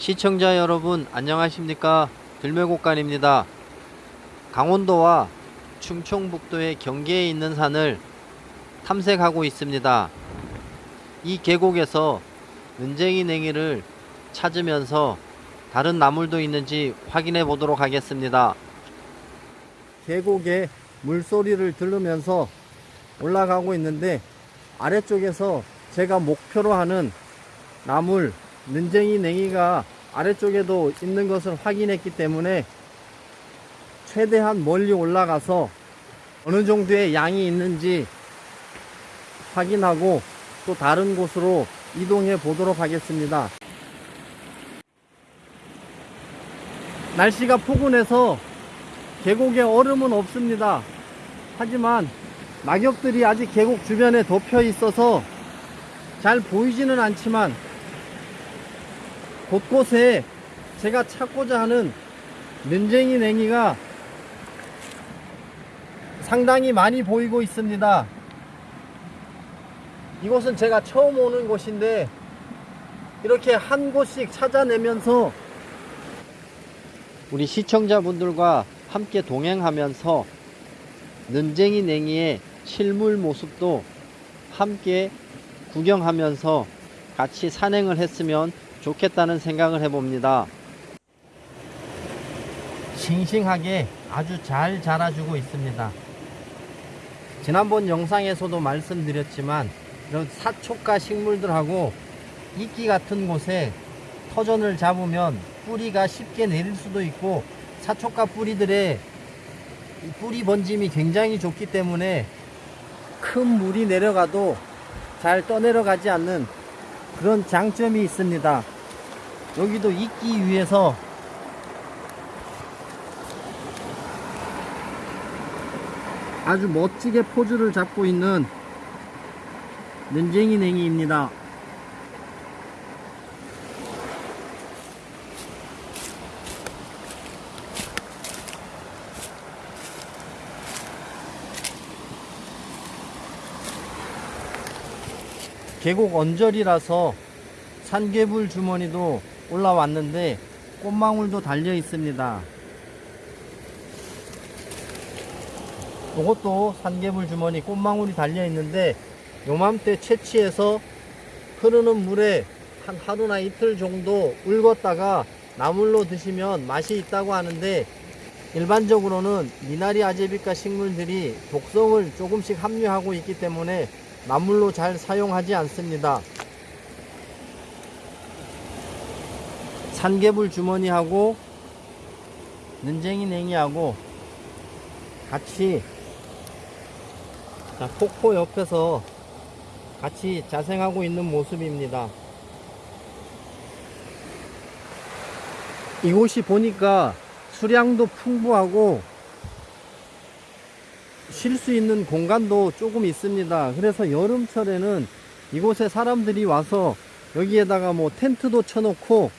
시청자 여러분 안녕하십니까? 들매곡간입니다. 강원도와 충청북도의 경계에 있는 산을 탐색하고 있습니다. 이 계곡에서 은쟁이 냉이를 찾으면서 다른 나물도 있는지 확인해 보도록 하겠습니다. 계곡의 물소리를 들으면서 올라가고 있는데 아래쪽에서 제가 목표로 하는 나물 는쟁이 냉이가 아래쪽에도 있는 것을 확인했기 때문에 최대한 멀리 올라가서 어느 정도의 양이 있는지 확인하고 또 다른 곳으로 이동해 보도록 하겠습니다. 날씨가 포근해서 계곡에 얼음은 없습니다. 하지만 낙엽들이 아직 계곡 주변에 덮여 있어서 잘 보이지는 않지만 곳곳에 제가 찾고자 하는 는쟁이 냉이가 상당히 많이 보이고 있습니다. 이곳은 제가 처음 오는 곳인데 이렇게 한 곳씩 찾아내면서 우리 시청자분들과 함께 동행하면서 는쟁이 냉이의 실물 모습도 함께 구경하면서 같이 산행을 했으면 좋겠다는 생각을 해봅니다. 싱싱하게 아주 잘 자라주고 있습니다. 지난번 영상에서도 말씀드렸지만 이런 사초가 식물들하고 이끼 같은 곳에 터전을 잡으면 뿌리가 쉽게 내릴 수도 있고 사초가 뿌리들의 뿌리 번짐이 굉장히 좋기 때문에 큰 물이 내려가도 잘 떠내려가지 않는 그런 장점이 있습니다. 여기도 있기 위해서 아주 멋지게 포즈를 잡고 있는 nen쟁이 냉이입니다. 계곡 언저리라서 산개불 주머니도 올라왔는데 꽃망울도 달려 있습니다. 이것도 산개불 주머니 꽃망울이 달려 있는데 요맘때 채취해서 흐르는 물에 한 하루나 이틀 정도 울궜다가 나물로 드시면 맛이 있다고 하는데 일반적으로는 미나리 아제비과 식물들이 독성을 조금씩 함유하고 있기 때문에 나물로 잘 사용하지 않습니다. 산개불 주머니하고 는쟁이 냉이하고 같이 자, 폭포 옆에서 같이 자생하고 있는 모습입니다. 이곳이 보니까 수량도 풍부하고 쉴 수 있는 공간도 조금 있습니다. 그래서 여름철에는 이곳에 사람들이 와서 여기에다가 뭐 텐트도 쳐놓고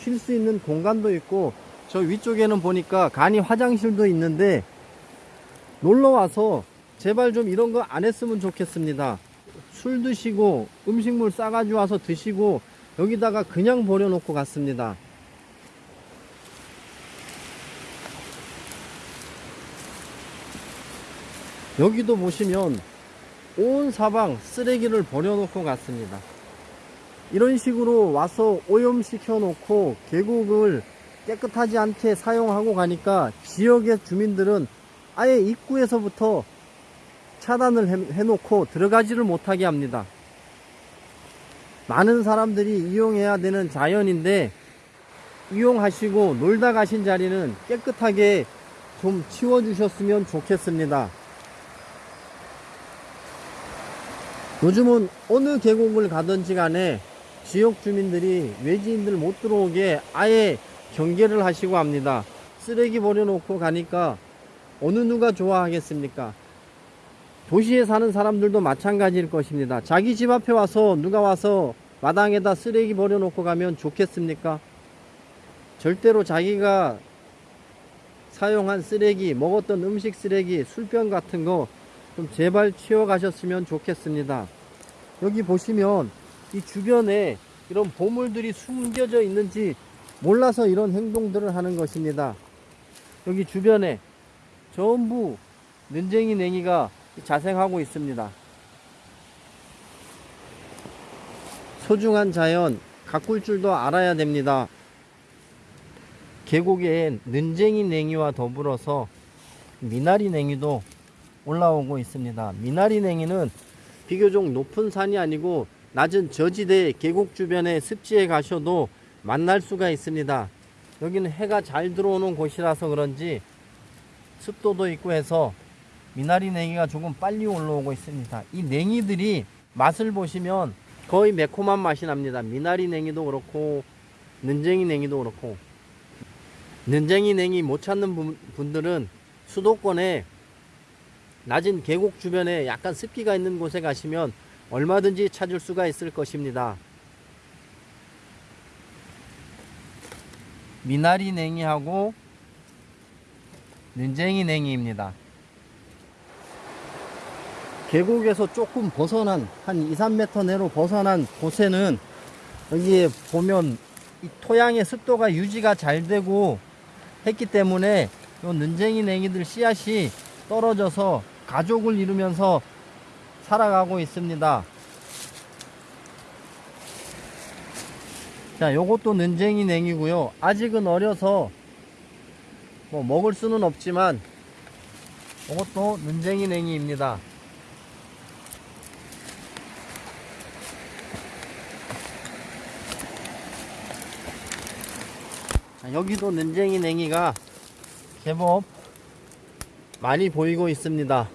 쉴 수 있는 공간도 있고 저 위쪽에는 보니까 간이 화장실도 있는데 놀러 와서 제발 좀 이런 거 안 했으면 좋겠습니다. 술 드시고 음식물 싸가지고 와서 드시고 여기다가 그냥 버려놓고 갔습니다. 여기도 보시면 온 사방 쓰레기를 버려놓고 갔습니다. 이런 식으로 와서 오염시켜 놓고 계곡을 깨끗하지 않게 사용하고 가니까 지역의 주민들은 아예 입구에서부터 차단을 해, 놓고 들어가지를 못하게 합니다. 많은 사람들이 이용해야 되는 자연인데 이용하시고 놀다 가신 자리는 깨끗하게 좀 치워주셨으면 좋겠습니다. 요즘은 어느 계곡을 가든지 간에 지역 주민들이 외지인들 못 들어오게 아예 경계를 하시고 합니다. 쓰레기 버려놓고 가니까 어느 누가 좋아하겠습니까? 도시에 사는 사람들도 마찬가지일 것입니다. 자기 집 앞에 와서 누가 와서 마당에다 쓰레기 버려놓고 가면 좋겠습니까? 절대로 자기가 사용한 쓰레기, 먹었던 음식 쓰레기, 술병 같은 거 좀 제발 치워 가셨으면 좋겠습니다. 여기 보시면 이 주변에 이런 보물들이 숨겨져 있는지 몰라서 이런 행동들을 하는 것입니다. 여기 주변에 전부 는쟁이 냉이가 자생하고 있습니다. 소중한 자연 가꿀 줄도 알아야 됩니다. 계곡에 는쟁이 냉이와 더불어서 미나리 냉이도 올라오고 있습니다. 미나리 냉이는 비교적 높은 산이 아니고 낮은 저지대 계곡 주변의 습지에 가셔도 만날 수가 있습니다. 여기는 해가 잘 들어오는 곳이라서 그런지 습도도 있고 해서 미나리 냉이가 조금 빨리 올라오고 있습니다. 이 냉이들이 맛을 보시면 거의 매콤한 맛이 납니다. 미나리 냉이도 그렇고 는쟁이 냉이도 그렇고 는쟁이 냉이 못 찾는 분- 분들은 수도권에 낮은 계곡 주변에 약간 습기가 있는 곳에 가시면 얼마든지 찾을 수가 있을 것입니다. 미나리 냉이하고 는쟁이 냉이입니다. 계곡에서 조금 벗어난 한 2, 3m 내로 벗어난 곳에는 여기에 보면 이 토양의 습도가 유지가 잘 되고 했기 때문에 요 는쟁이 냉이들 씨앗이 떨어져서 가족을 이루면서 살아가고 있습니다. 자, 요것도 는쟁이 냉이고요. 아직은 어려서 뭐 먹을 수는 없지만 요것도 는쟁이 냉이입니다. 자, 여기도 는쟁이 냉이가 제법 많이 보이고 있습니다.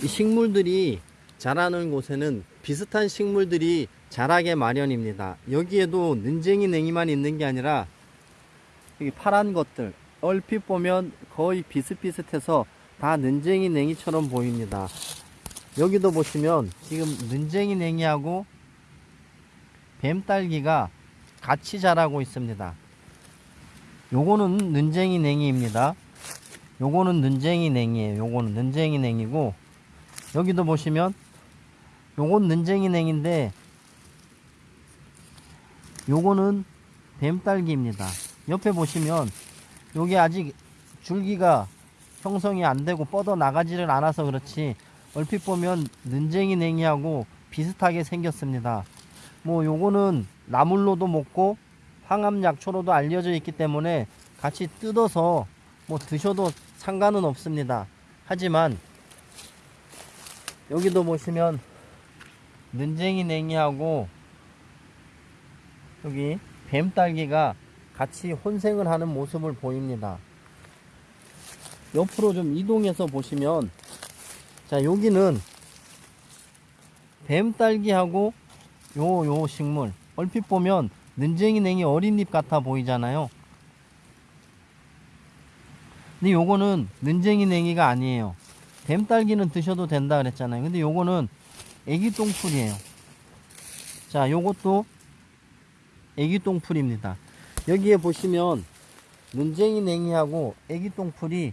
이 식물들이 자라는 곳에는 비슷한 식물들이 자라게 마련입니다. 여기에도 는쟁이 냉이만 있는 게 아니라 여기 파란 것들 얼핏 보면 거의 비슷비슷해서 다 는쟁이 냉이처럼 보입니다. 여기도 보시면 지금 는쟁이 냉이하고 뱀딸기가 같이 자라고 있습니다. 요거는 는쟁이 냉이입니다. 요거는 는쟁이 냉이에요. 요거는 는쟁이 냉이고 여기도 보시면 요건 는쟁이 냉인데 요거는 뱀딸기입니다. 옆에 보시면 요게 아직 줄기가 형성이 안 되고 뻗어 나가지를 않아서 그렇지 얼핏 보면 는쟁이 냉이하고 비슷하게 생겼습니다. 뭐 요거는 나물로도 먹고 항암 약초로도 알려져 있기 때문에 같이 뜯어서 뭐 드셔도 상관은 없습니다. 하지만 여기도 보시면 는쟁이 냉이하고 여기 뱀딸기가 같이 혼생을 하는 모습을 보입니다. 옆으로 좀 이동해서 보시면 자 여기는 뱀딸기하고 요 요 식물 얼핏 보면 는쟁이 냉이 어린 잎 같아 보이잖아요. 근데 요거는 는쟁이 냉이가 아니에요. 뱀딸기는 드셔도 된다 그랬잖아요. 근데 요거는 애기 똥풀이에요. 자, 요것도 애기 똥풀입니다. 여기에 보시면 눈쟁이 냉이하고 애기 똥풀이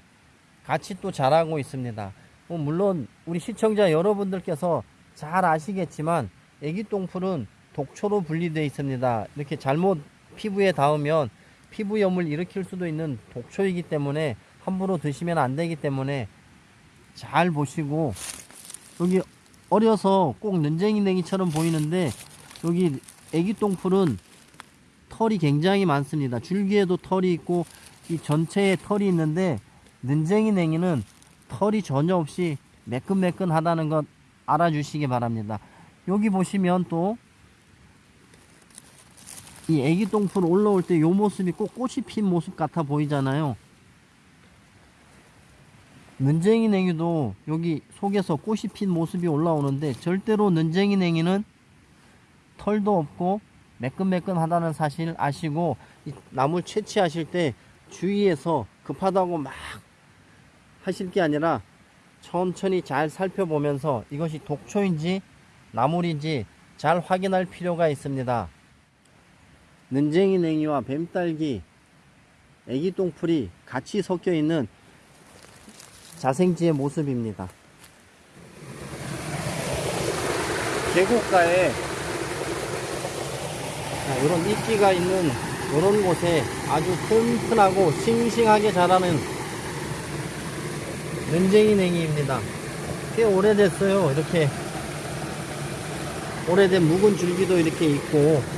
같이 또 자라고 있습니다. 뭐 물론 우리 시청자 여러분들께서 잘 아시겠지만 애기 똥풀은 독초로 분리되어 있습니다. 이렇게 잘못 피부에 닿으면 피부 염을 일으킬 수도 있는 독초이기 때문에 함부로 드시면 안 되기 때문에 잘 보시고 여기 어려서 꼭 는쟁이 냉이처럼 보이는데 여기 애기 똥풀은 털이 굉장히 많습니다. 줄기에도 털이 있고 이 전체에 털이 있는데 는쟁이 냉이는 털이 전혀 없이 매끈매끈하다는 것 알아주시기 바랍니다. 여기 보시면 또 이 애기 똥풀 올라올 때 요 모습이 꼭 꽃이 핀 모습 같아 보이잖아요. 는쟁이 냉이도 여기 속에서 꽃이 핀 모습이 올라오는데 절대로 는쟁이 냉이는 털도 없고 매끈매끈하다는 사실 아시고 이 나물 채취하실 때 주의해서 급하다고 막 하실 게 아니라 천천히 잘 살펴보면서 이것이 독초인지 나물인지 잘 확인할 필요가 있습니다. 는쟁이 냉이와 뱀딸기, 애기 똥풀이 같이 섞여 있는 자생지의 모습입니다. 계곡가에 자, 이런 이끼가 있는 이런 곳에 아주 튼튼하고 싱싱하게 자라는 눈쟁이 냉이입니다. 꽤 오래됐어요. 이렇게 오래된 묵은 줄기도 이렇게 있고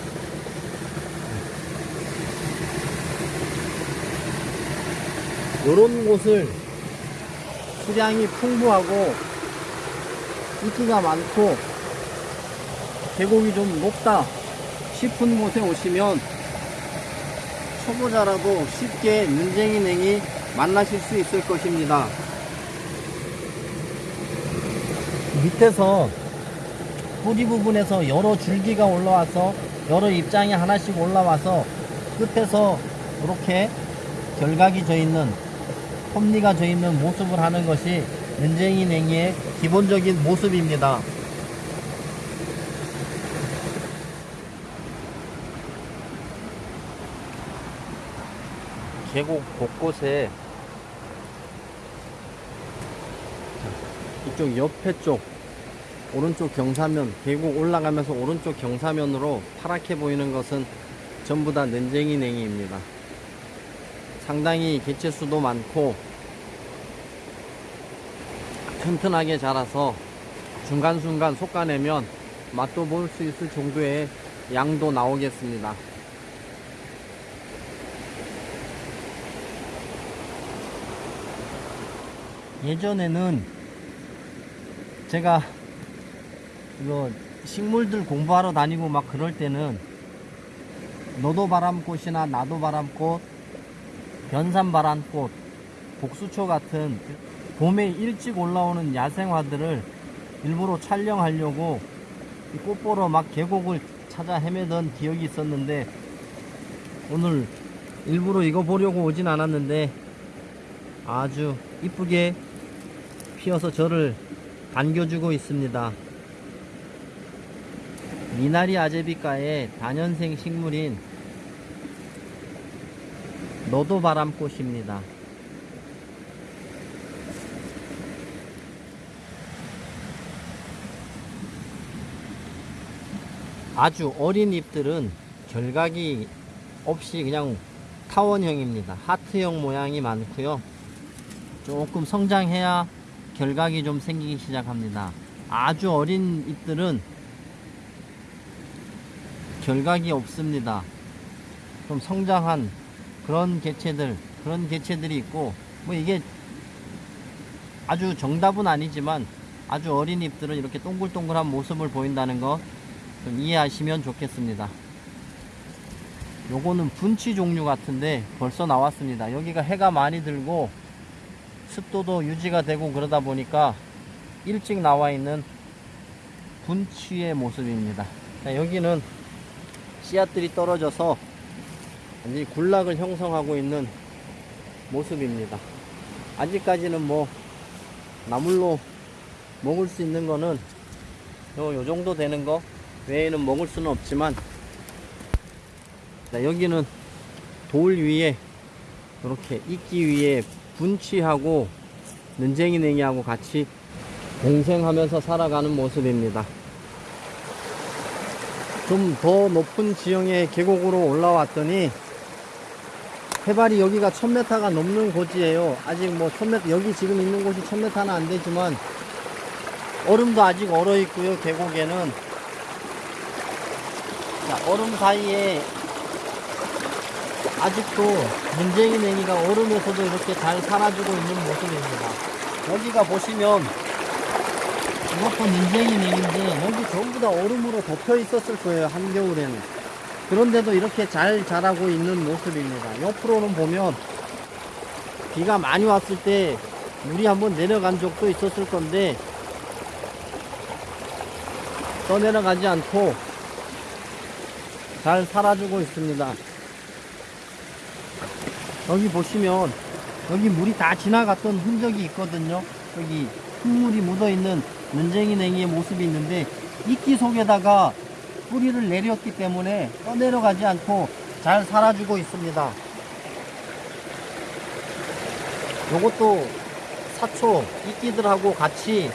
이런 곳을 수량이 풍부하고 인기가 많고 계곡이 좀 높다 싶은 곳에 오시면 초보자라도 쉽게 눈쟁이 냉이 만나실 수 있을 것입니다. 밑에서 뿌리 부분에서 여러 줄기가 올라와서 여러 입장이 하나씩 올라와서 끝에서 이렇게 결각이 져 있는 톱니가 져 있는 모습을 하는 것이 눈쟁이 냉이의 기본적인 모습입니다. 계곡 곳곳에 자, 이쪽 옆에 쪽 오른쪽 경사면 계곡 올라가면서 오른쪽 경사면으로 파랗게 보이는 것은 전부 다 nen쟁이 냉이입니다. 상당히 개체수도 많고 튼튼하게 자라서 중간순간 솎아내면 맛도 볼 수 있을 정도의 양도 나오겠습니다. 예전에는 제가 이거 식물들 공부하러 다니고 막 그럴 때는 너도 바람꽃이나 나도 바람꽃, 변산바람꽃, 복수초 같은 봄에 일찍 올라오는 야생화들을 일부러 촬영하려고 이꽃 보러 막 계곡을 찾아 헤매던 기억이 있었는데 오늘 일부러 이거 보려고 오진 않았는데 아주 이쁘게 피어서 저를 반겨주고 있습니다. 미나리 아제비과의 단연생 식물인 너도 바람꽃입니다. 아주 어린 잎들은 결각이 없이 그냥 타원형입니다. 하트형 모양이 많고요. 조금 성장해야 결각이 좀 생기기 시작합니다. 아주 어린 잎들은 결각이 없습니다. 좀 성장한 그런 개체들, 그런 개체들이 있고, 뭐 이게 아주 정답은 아니지만 아주 어린 잎들은 이렇게 동글동글한 모습을 보인다는 거 좀 이해하시면 좋겠습니다. 요거는 분치 종류 같은데 벌써 나왔습니다. 여기가 해가 많이 들고 습도도 유지가 되고 그러다 보니까 일찍 나와 있는 분치의 모습입니다. 자, 여기는 씨앗들이 떨어져서 완전히 군락을 형성하고 있는 모습입니다. 아직까지는 뭐 나물로 먹을 수 있는 거는 요, 요 정도 되는 거 외에는 먹을 수는 없지만 자, 여기는 돌 위에 이렇게 이끼 위에 분치하고 눈쟁이 냉이하고 같이 공생하면서 살아가는 모습입니다. 좀 더 높은 지형의 계곡으로 올라왔더니 해발이 여기가 1000m가 넘는 곳이에요. 아직 뭐 1000m 여기 지금 있는 곳이 1000m는 안 되지만 얼음도 아직 얼어 있고요. 계곡에는 자, 얼음 사이에 아직도 문쟁이 냉이가 얼음에서도 이렇게 잘 살아주고 있는 모습입니다. 여기가 보시면 이것도 문쟁이 냉인데 여기 전부 다 얼음으로 덮여 있었을 거예요. 한겨울에는. 그런데도 이렇게 잘 자라고 있는 모습입니다. 옆으로는 보면 비가 많이 왔을 때 물이 한번 내려간 적도 있었을 건데 떠내려가지 않고 잘 살아주고 있습니다. 여기 보시면 여기 물이 다 지나갔던 흔적이 있거든요. 여기 흙물이 묻어있는 눈쟁이 냉이의 모습이 있는데 이끼 속에다가 뿌리를 내렸기 때문에 떠내려가지 않고 잘 살아주고 있습니다. 요것도 사초 이끼들하고 같이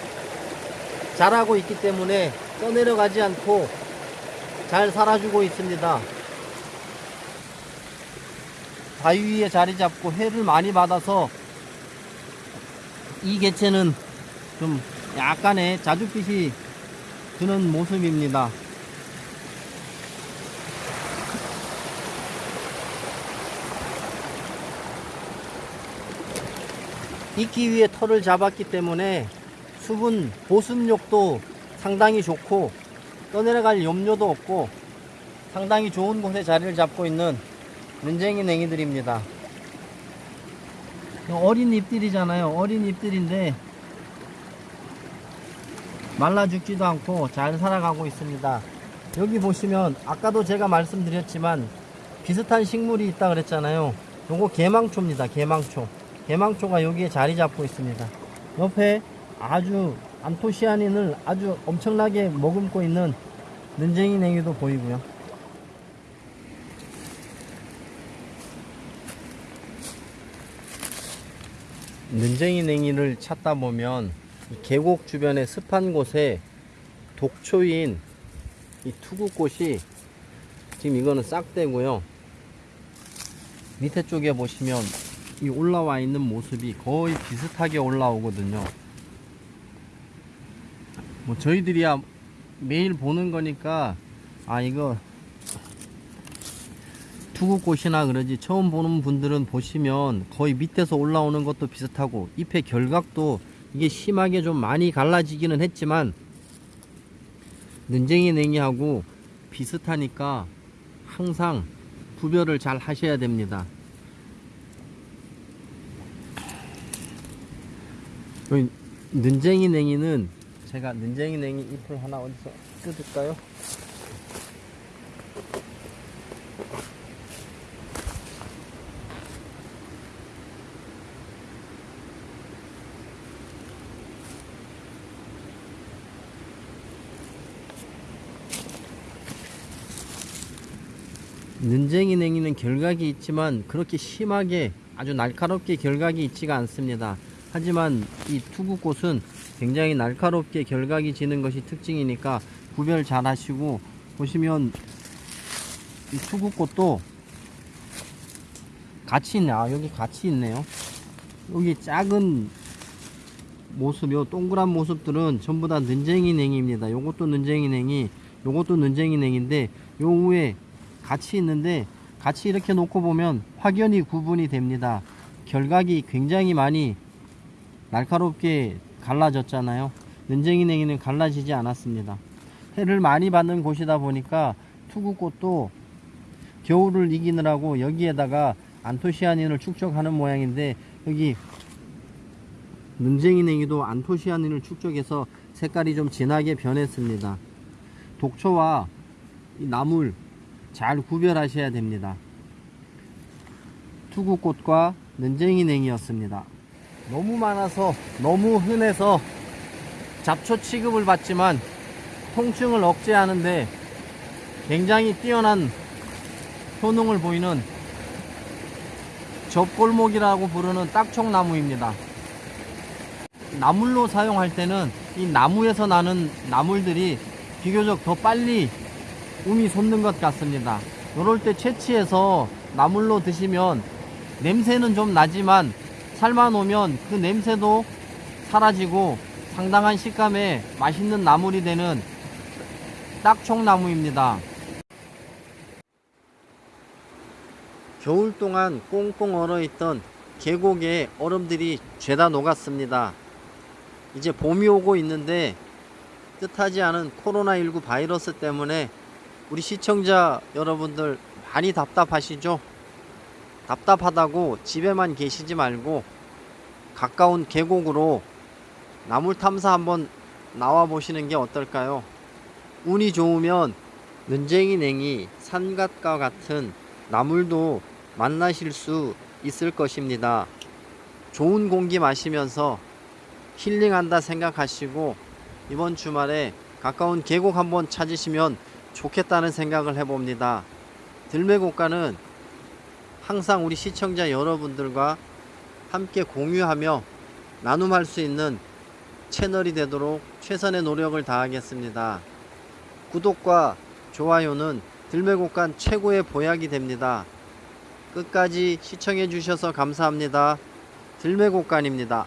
자라고 있기 때문에 떠내려가지 않고 잘 살아주고 있습니다. 바위 위에 자리 잡고 해를 많이 받아서 이 개체는 좀 약간의 자줏빛이 드는 모습입니다. 익기 위해 털을 잡았기 때문에 수분 보습력도 상당히 좋고 떠내려갈 염려도 없고 상당히 좋은 곳에 자리를 잡고 있는 눈쟁이 냉이들입니다. 어린 잎들이잖아요. 어린 잎들인데 말라 죽지도 않고 잘 살아가고 있습니다. 여기 보시면 아까도 제가 말씀드렸지만 비슷한 식물이 있다 그랬잖아요. 요거 개망초입니다. 개망초. 개망초가 여기에 자리 잡고 있습니다. 옆에 아주 안토시아닌을 아주 엄청나게 머금고 있는 눈쟁이 냉이도 보이고요. 눈쟁이 냉이를 찾다 보면 이 계곡 주변의 습한 곳에 독초인 이 투구꽃이 지금 이거는 싹대고요. 밑에 쪽에 보시면 이 올라와 있는 모습이 거의 비슷하게 올라오거든요. 뭐 저희들이야 매일 보는 거니까 아 이거 투구꽃이나 그러지 처음 보는 분들은 보시면 거의 밑에서 올라오는 것도 비슷하고 잎의 결각도 이게 심하게 좀 많이 갈라지기는 했지만 눈쟁이 냉이하고 비슷하니까 항상 구별을 잘 하셔야 됩니다. 여기 눈쟁이 냉이는 제가 눈쟁이 냉이 잎을 하나 어디서 뜯을까요? 눈쟁이 냉이는 결각이 있지만 그렇게 심하게 아주 날카롭게 결각이 있지가 않습니다. 하지만 이 투구꽃은 굉장히 날카롭게 결각이 지는 것이 특징이니까 구별 잘 하시고 보시면 이 투구꽃도 같이 있네. 아, 여기 같이 있네요. 여기 작은 모습, 요 동그란 모습들은 전부 다 눈쟁이 냉입니다. 요것도 눈쟁이 냉이, 요것도 눈쟁이 냉인데 요 위에 같이 있는데 같이 이렇게 놓고 보면 확연히 구분이 됩니다. 결각이 굉장히 많이 날카롭게 갈라졌잖아요. 눈쟁이 냉이는 갈라지지 않았습니다. 해를 많이 받는 곳이다 보니까 투구꽃도 겨울을 이기느라고 여기에다가 안토시아닌을 축적하는 모양인데 여기 눈쟁이 냉이도 안토시아닌을 축적해서 색깔이 좀 진하게 변했습니다. 독초와 이 나물 잘 구별하셔야 됩니다. 투구꽃과 눈쟁이 냉이였습니다. 너무 많아서 너무 흔해서 잡초 취급을 받지만 통증을 억제하는데 굉장히 뛰어난 효능을 보이는 접골목이라고 부르는 딱총나무입니다. 나물로 사용할 때는 이 나무에서 나는 나물들이 비교적 더 빨리 um이 솟는 것 같습니다. 이럴 때 채취해서 나물로 드시면 냄새는 좀 나지만 삶아 놓으면 그 냄새도 사라지고 상당한 식감에 맛있는 나물이 되는 딱총나무입니다. 겨울 동안 꽁꽁 얼어있던 계곡에 얼음들이 죄다 녹았습니다. 이제 봄이 오고 있는데 뜻하지 않은 코로나19 바이러스 때문에 우리 시청자 여러분들 많이 답답하시죠? 답답하다고 집에만 계시지 말고 가까운 계곡으로 나물 탐사 한번 나와 보시는 게 어떨까요? 운이 좋으면 눈쟁이 냉이 산갓과 같은 나물도 만나실 수 있을 것입니다. 좋은 공기 마시면서 힐링한다 생각하시고 이번 주말에 가까운 계곡 한번 찾으시면 좋겠다는 생각을 해봅니다. 들매곡가는 항상 우리 시청자 여러분들과 함께 공유하며 나눔할 수 있는 채널이 되도록 최선의 노력을 다하겠습니다. 구독과 좋아요는 들매곡간 최고의 보약이 됩니다. 끝까지 시청해 주셔서 감사합니다. 들매곡간입니다.